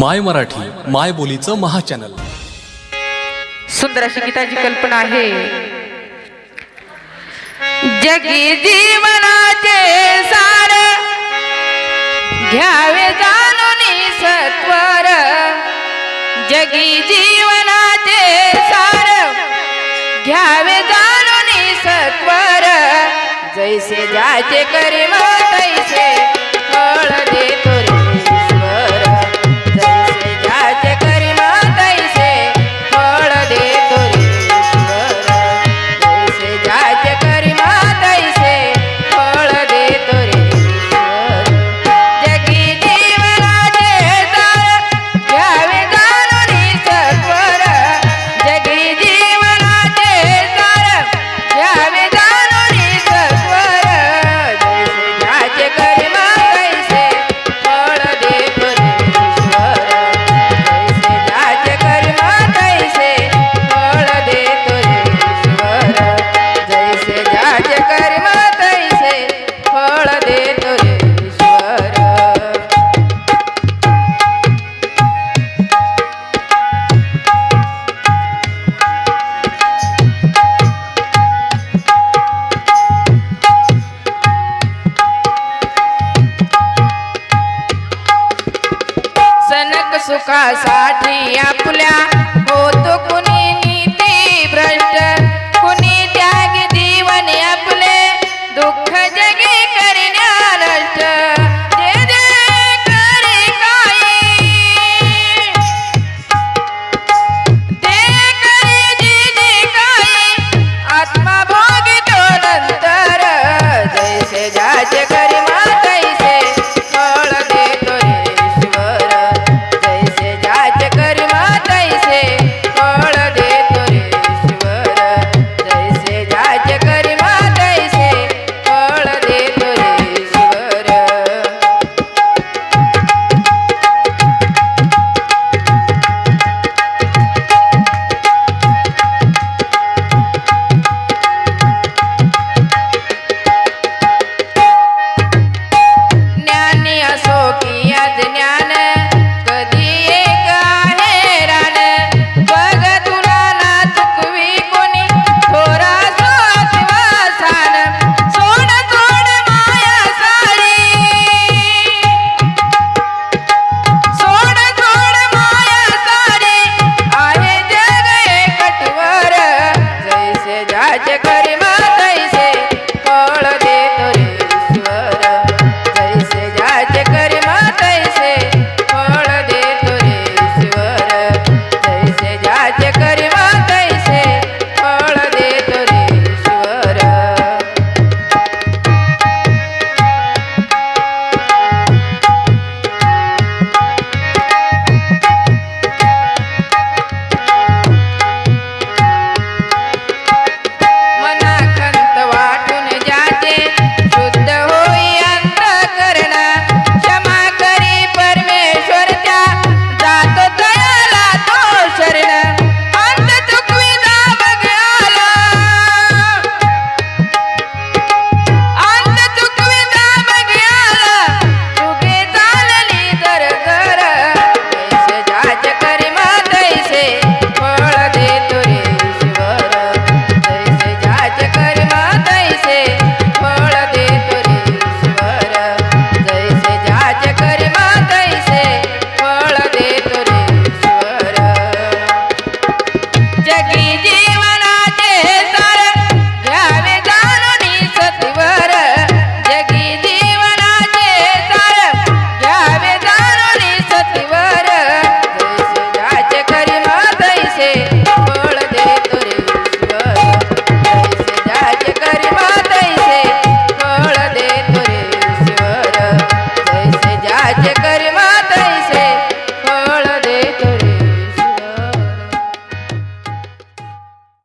माय मराठी माय बोलीचं महाचॅनल. सुंदर अशी गीताची कल्पना आहे. जगी जीवनाचे सार घ्यावे जाणून सत्वर. जगी जीवनाचे सार घ्यावे जाणून सत्वर. जैसे जाचे करी सुखासाठी आपल्या होतो कुणी